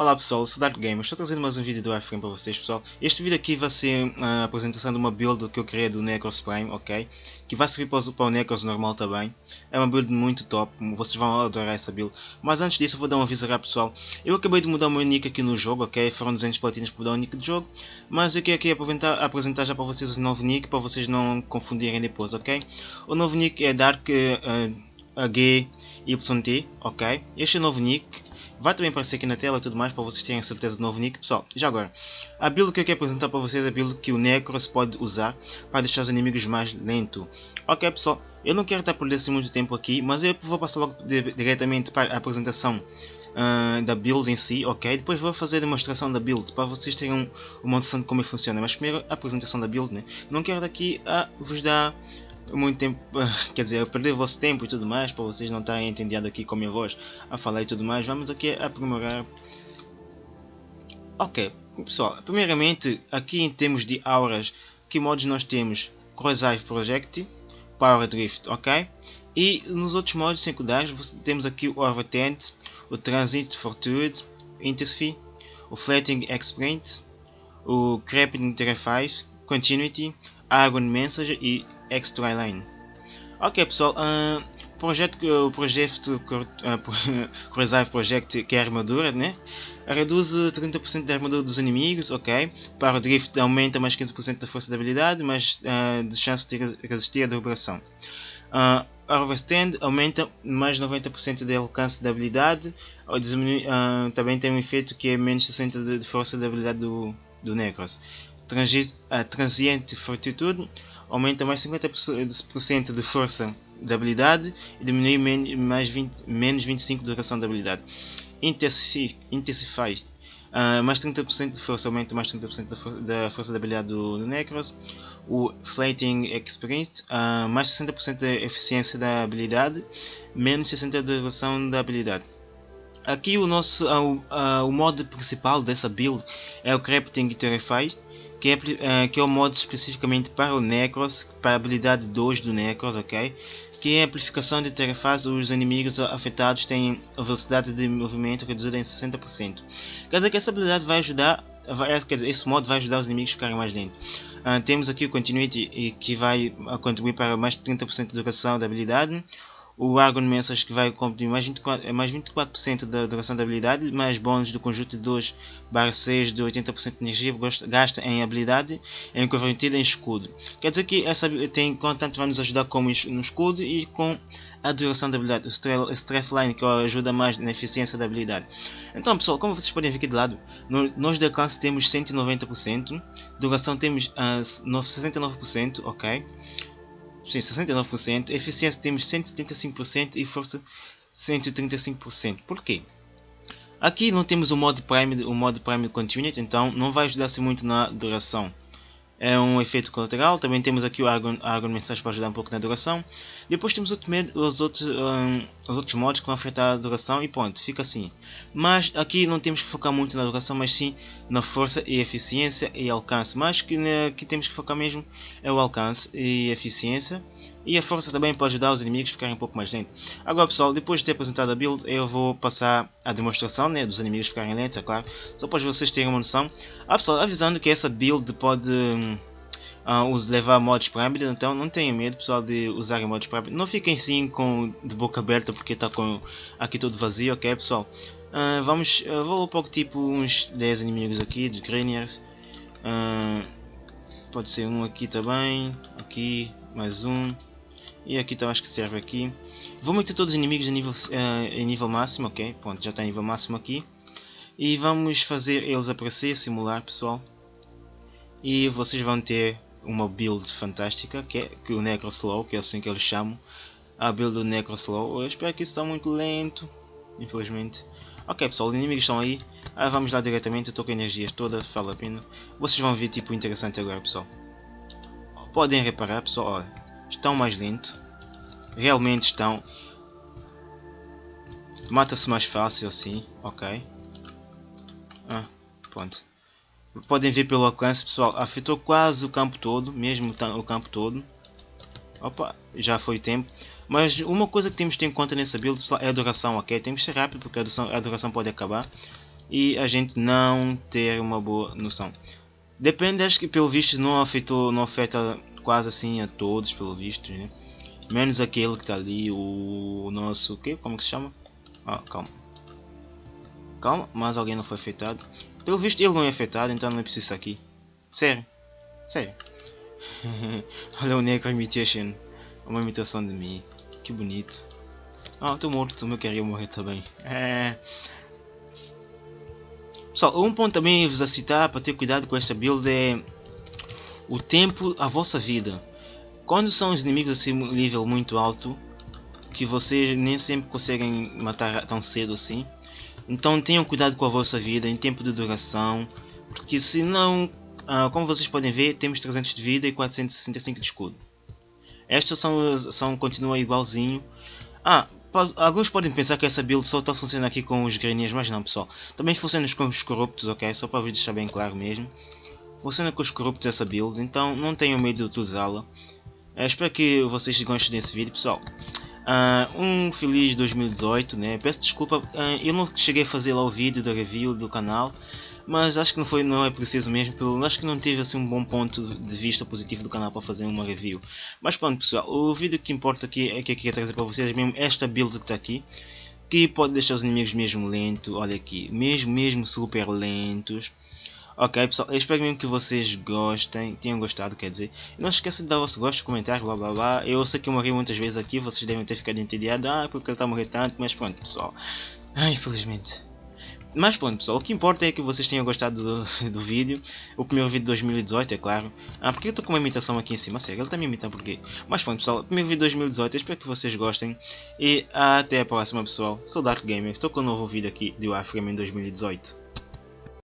Olá pessoal, eu sou Dark Gamer, estou trazendo mais um vídeo do iFrame para vocês pessoal. Este vídeo aqui vai ser a apresentação de uma build que eu criei do Necros Prime, ok? Que vai servir para o, Necros normal também. É uma build muito top, vocês vão adorar essa build. Mas antes disso eu vou dar um aviso rápido pessoal. Eu acabei de mudar o meu nick aqui no jogo, ok? Foram 200 platinas para mudar o nick do jogo. Mas eu quero aqui apresentar, já para vocês o novo nick, para vocês não confundirem depois, ok? O novo nick é Dark uh, HYT, ok? Este é o novo nick. Vai também aparecer aqui na tela e tudo mais para vocês terem certeza do novo nick. Pessoal, já agora, a build que eu quero apresentar para vocês é a build que o Necros pode usar para deixar os inimigos mais lentos. Ok pessoal, eu não quero estar por assim muito tempo aqui, mas eu vou passar logo diretamente para a apresentação uh, da build em si, ok? Depois vou fazer a demonstração da build para vocês terem uma noção de como funciona. Mas primeiro a apresentação da build, né? Não quero daqui a vos dar muito tempo, quer dizer, perder o vosso tempo e tudo mais, para vocês não estarem entendendo aqui com a minha voz a falar e tudo mais, vamos aqui aprimorar. Ok, pessoal, primeiramente, aqui em termos de auras, que modos nós temos? Corrosive Project, Power Drift, ok? E nos outros modos secundários temos aqui o Overtent, o Transit Fortitude, Intensify, o Flatting Exprint, o Creeping Interface, Continuity, Argon Message e Extra Line. Ok pessoal, uh, projeto, o projeto uh, Reserve Project que é a armadura, né? Reduz 30% da armadura dos inimigos, ok? Para o drift aumenta mais 15% da força da habilidade, mais uh, de chance de resistir à derrubação. Uh, a Overstand aumenta mais 90% do alcance da habilidade, uh, também tem um efeito que é menos 60% de, de força da habilidade do, do Necros. Transi a Transient Fortitude aumenta mais 50% de força da habilidade e diminui mais 20, menos 25% de duração da habilidade. Intensify uh, mais 30% de força, aumenta mais 30% da, for da força da habilidade do, do Necros. O Flating Experience, uh, mais 60% da eficiência da habilidade, menos 60% da duração da habilidade. Aqui o nosso uh, uh, o modo principal dessa build é o Crafting Terrify que é, uh, que é o modo especificamente para o Necros, para a habilidade 2 do Necros, ok? Que é a amplificação de tarefas, os inimigos afetados têm a velocidade de movimento reduzida em 60%. Quer dizer que essa habilidade vai ajudar, vai, quer dizer, esse modo vai ajudar os inimigos a ficarem mais lentos. Uh, temos aqui o Continuity, que vai contribuir para mais de 30% de duração da habilidade o Argon Message que vai cumprir mais 24%, mais 24 da duração da habilidade, mais bônus do conjunto de 2 barra 6 de 80% de energia gasta em habilidade em convertida em escudo. Quer dizer que essa tem tanto vai nos ajudar como no escudo e com a duração da habilidade, o Strafe Line que ajuda mais na eficiência da habilidade. Então pessoal, como vocês podem ver aqui de lado, nós de alcance temos 190%, duração temos uh, ah, 69%, ok? Sim, 69%, eficiência temos 175% e força 135%. Por quê? Aqui não temos o modo Prime, o modo Prime Continuity, então não vai ajudar-se muito na duração é um efeito colateral. Também temos aqui o Argon, Mensagem para ajudar um pouco na duração. Depois temos os outros, um, os outros modos que vão afetar a duração e pronto, fica assim. Mas aqui não temos que focar muito na duração, mas sim na força e eficiência e alcance. Mas que né, que temos que focar mesmo é o alcance e eficiência. E a força também pode ajudar os inimigos a ficarem um pouco mais lentos. Agora pessoal, depois de ter apresentado a build, eu vou passar a demonstração né, dos inimigos ficarem lentos, é claro. Só para vocês terem uma noção. Ah pessoal, avisando que essa build pode uh, levar modos para habilidade, então não tenham medo pessoal de usarem modos para habilidade. Não fiquem sim com de boca aberta porque está com aqui todo vazio, ok pessoal? Uh, vamos, uh, vou pouco tipo uns 10 inimigos aqui, de Graniers. Uh, pode ser um aqui também, aqui, mais um. E aqui também acho que serve aqui. Vou meter todos os inimigos em nível, uh, em nível máximo, ok? Pronto, já está em nível máximo aqui. E vamos fazer eles aparecer, simular pessoal. E vocês vão ter uma build fantástica, que é que o Necroslow, que é assim que eles chamam. A build do Necroslow. Eu espero que isso está muito lento, infelizmente. Ok pessoal, os inimigos estão aí. Ah, vamos lá diretamente, eu estou com energias todas, vale a pena. Vocês vão ver tipo interessante agora pessoal. Podem reparar pessoal, olha estão mais lento. Realmente estão. Mata-se mais fácil assim, ok. Ah, pronto. Podem ver pelo alcance pessoal, afetou quase o campo todo, mesmo o campo todo. Opa, já foi tempo. Mas uma coisa que temos que ter em conta nessa build é a duração, ok? Temos que ser rápido porque a duração, a duração pode acabar. e a gente não ter uma boa noção. Depende, acho que pelo visto não afetou, não afeta quase assim a todos, pelo visto, né? Menos aquele que está ali, o nosso, que? Como que se chama? Ah, calma. Calma, mas alguém não foi afetado. Pelo visto ele não é afetado, então não é preciso estar aqui. Sério. Sério. Olha o Necro Imitation. Uma imitação de mim. Que bonito. Ah, estou morto, eu queria morrer também. É... Pessoal, um ponto também vos a citar para ter cuidado com esta build é o tempo a vossa vida. Quando são os inimigos assim nível muito alto, que vocês nem sempre conseguem matar tão cedo assim. Então tenham cuidado com a vossa vida em tempo de duração, porque se não, ah, como vocês podem ver, temos 300 de vida e 465 de escudo. Estas são, são continua igualzinho. Ah, Alguns podem pensar que essa build só está funcionando aqui com os granias, mas não pessoal. Também funciona com os corruptos, ok? Só para deixar bem claro mesmo. Funciona com os corruptos essa build, então não tenham medo de utilizá-la. Uh, espero que vocês gostem desse vídeo pessoal. Uh, um feliz 2018, né? Peço desculpa, uh, eu não cheguei a fazer lá o vídeo da review do canal mas acho que não foi não é preciso mesmo pelo acho que não tive assim um bom ponto de vista positivo do canal para fazer uma review mas pronto pessoal o vídeo que importa aqui é que eu queria trazer para vocês mesmo esta build que está aqui que pode deixar os inimigos mesmo lento olha aqui mesmo mesmo super lentos Ok pessoal, eu espero mesmo que vocês gostem, tenham gostado quer dizer. Não esqueçam de dar o vosso gosto, comentário, blá blá blá. Eu sei que eu morri muitas vezes aqui, vocês devem ter ficado entediados. Ah, porque ele está a morrer tanto, mas pronto pessoal. Ai, infelizmente mas pronto pessoal, o que importa é que vocês tenham gostado do, do vídeo. O primeiro vídeo de 2018 é claro. Ah, porque eu estou com uma imitação aqui em cima, sério, ele está me imitando porquê? Mas pronto pessoal, o primeiro vídeo de 2018, espero que vocês gostem. E até a próxima pessoal, sou Dark Gamer, estou com um novo vídeo aqui de Warframe em 2018